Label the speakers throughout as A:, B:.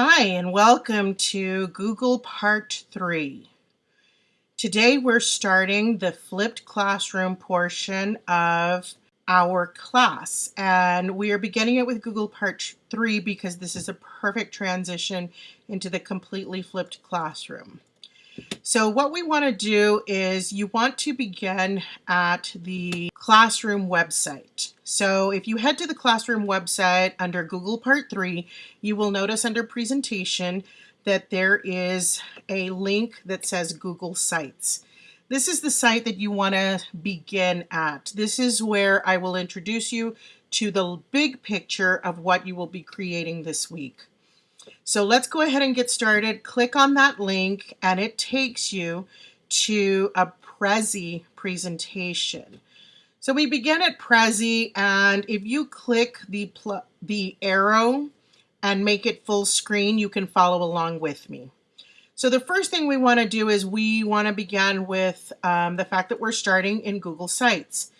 A: Hi, and welcome to Google Part 3. Today we're starting the flipped classroom portion of our class, and we are beginning it with Google Part 3 because this is a perfect transition into the completely flipped classroom. So what we want to do is you want to begin at the Classroom website. So if you head to the Classroom website under Google Part 3, you will notice under Presentation that there is a link that says Google Sites. This is the site that you want to begin at. This is where I will introduce you to the big picture of what you will be creating this week. So let's go ahead and get started. Click on that link and it takes you to a Prezi presentation. So we begin at Prezi and if you click the, the arrow and make it full screen, you can follow along with me. So the first thing we want to do is we want to begin with um, the fact that we're starting in Google Sites.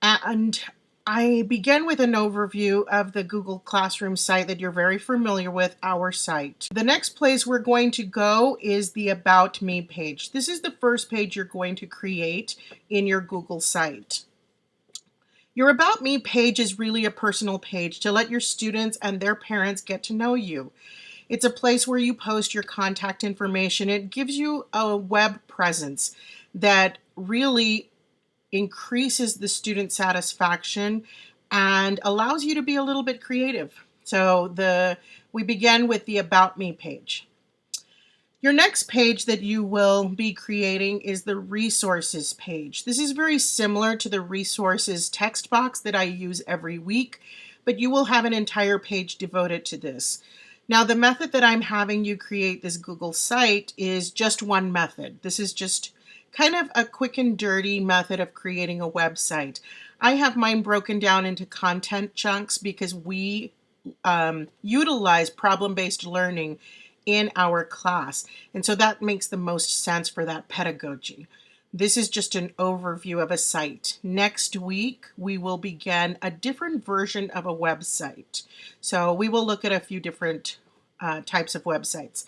A: And I begin with an overview of the Google Classroom site that you're very familiar with, our site. The next place we're going to go is the About Me page. This is the first page you're going to create in your Google site. Your About Me page is really a personal page to let your students and their parents get to know you. It's a place where you post your contact information. It gives you a web presence that really increases the student satisfaction and allows you to be a little bit creative. So the we begin with the About Me page. Your next page that you will be creating is the resources page. This is very similar to the resources text box that I use every week, but you will have an entire page devoted to this. Now the method that I'm having you create this Google site is just one method. This is just kind of a quick and dirty method of creating a website. I have mine broken down into content chunks because we um, utilize problem-based learning in our class. And so that makes the most sense for that pedagogy. This is just an overview of a site. Next week, we will begin a different version of a website. So we will look at a few different uh, types of websites.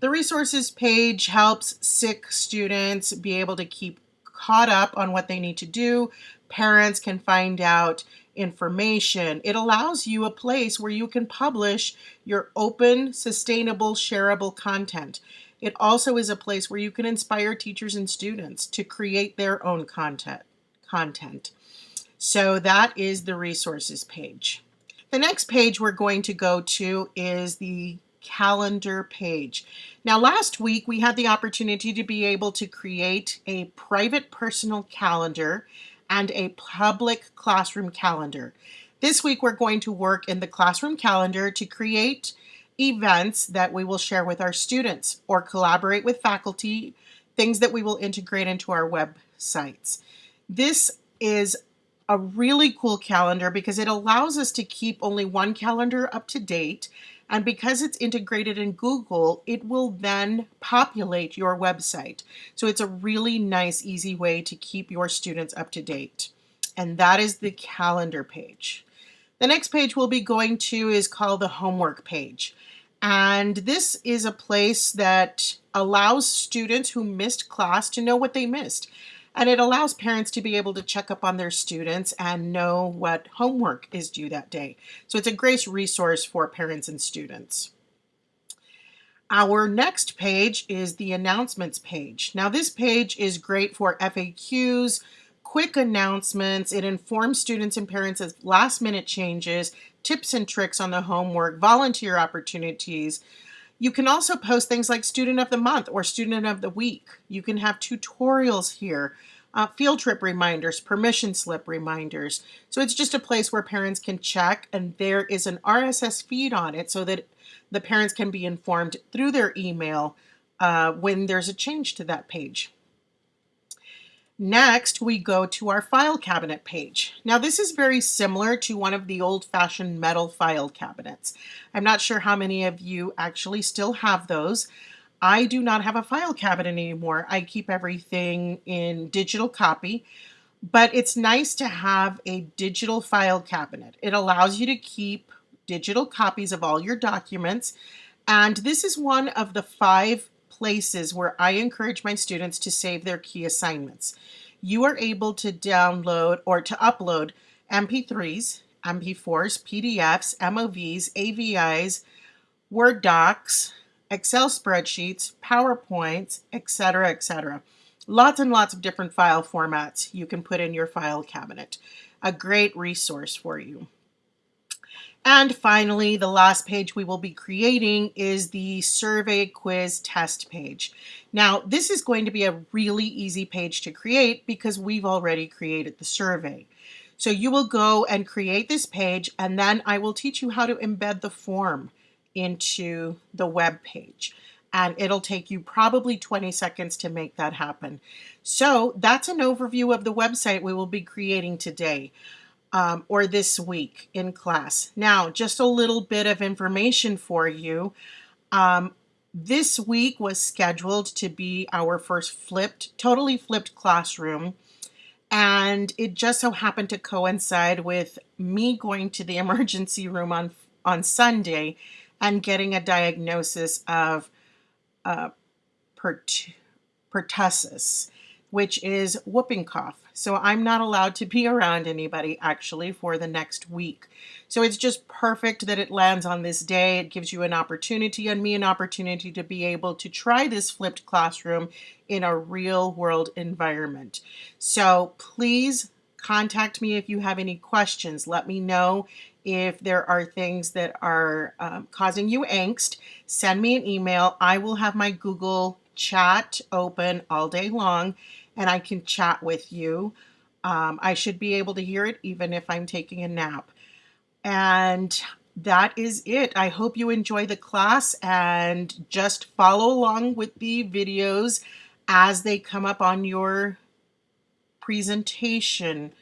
A: The resources page helps sick students be able to keep caught up on what they need to do. Parents can find out information. It allows you a place where you can publish your open, sustainable, shareable content. It also is a place where you can inspire teachers and students to create their own content. content. So that is the resources page. The next page we're going to go to is the calendar page. Now last week we had the opportunity to be able to create a private personal calendar and a public classroom calendar. This week we're going to work in the classroom calendar to create events that we will share with our students or collaborate with faculty, things that we will integrate into our websites. This is a really cool calendar because it allows us to keep only one calendar up to date and because it's integrated in Google, it will then populate your website. So it's a really nice, easy way to keep your students up to date. And that is the calendar page. The next page we'll be going to is called the homework page. And this is a place that allows students who missed class to know what they missed. And it allows parents to be able to check up on their students and know what homework is due that day. So it's a great resource for parents and students. Our next page is the announcements page. Now this page is great for FAQs, quick announcements. It informs students and parents of last minute changes, tips and tricks on the homework, volunteer opportunities, you can also post things like student of the month or student of the week. You can have tutorials here, uh, field trip reminders, permission slip reminders. So it's just a place where parents can check and there is an RSS feed on it so that the parents can be informed through their email uh, when there's a change to that page. Next, we go to our file cabinet page. Now this is very similar to one of the old-fashioned metal file cabinets. I'm not sure how many of you actually still have those. I do not have a file cabinet anymore. I keep everything in digital copy, but it's nice to have a digital file cabinet. It allows you to keep digital copies of all your documents And this is one of the five places where I encourage my students to save their key assignments. You are able to download or to upload MP3s, MP4s, PDFs, MOVs, AVIs, Word docs, Excel spreadsheets, PowerPoints, etc., etc. Lots and lots of different file formats you can put in your file cabinet. A great resource for you. And finally, the last page we will be creating is the survey quiz test page. Now, this is going to be a really easy page to create because we've already created the survey. So you will go and create this page and then I will teach you how to embed the form into the web page. And it'll take you probably 20 seconds to make that happen. So that's an overview of the website we will be creating today um, or this week in class. Now, just a little bit of information for you. Um, this week was scheduled to be our first flipped, totally flipped classroom. And it just so happened to coincide with me going to the emergency room on, on Sunday and getting a diagnosis of uh, pert pertussis, which is whooping cough. So I'm not allowed to be around anybody actually for the next week. So it's just perfect that it lands on this day. It gives you an opportunity and me an opportunity to be able to try this flipped classroom in a real world environment. So please contact me if you have any questions. Let me know if there are things that are um, causing you angst. Send me an email. I will have my Google chat open all day long and I can chat with you. Um, I should be able to hear it even if I'm taking a nap. And that is it. I hope you enjoy the class and just follow along with the videos as they come up on your presentation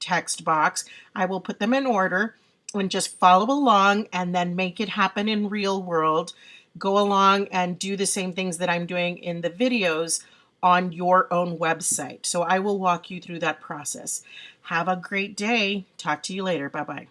A: text box. I will put them in order and just follow along and then make it happen in real world. Go along and do the same things that I'm doing in the videos on your own website. So I will walk you through that process. Have a great day. Talk to you later. Bye-bye.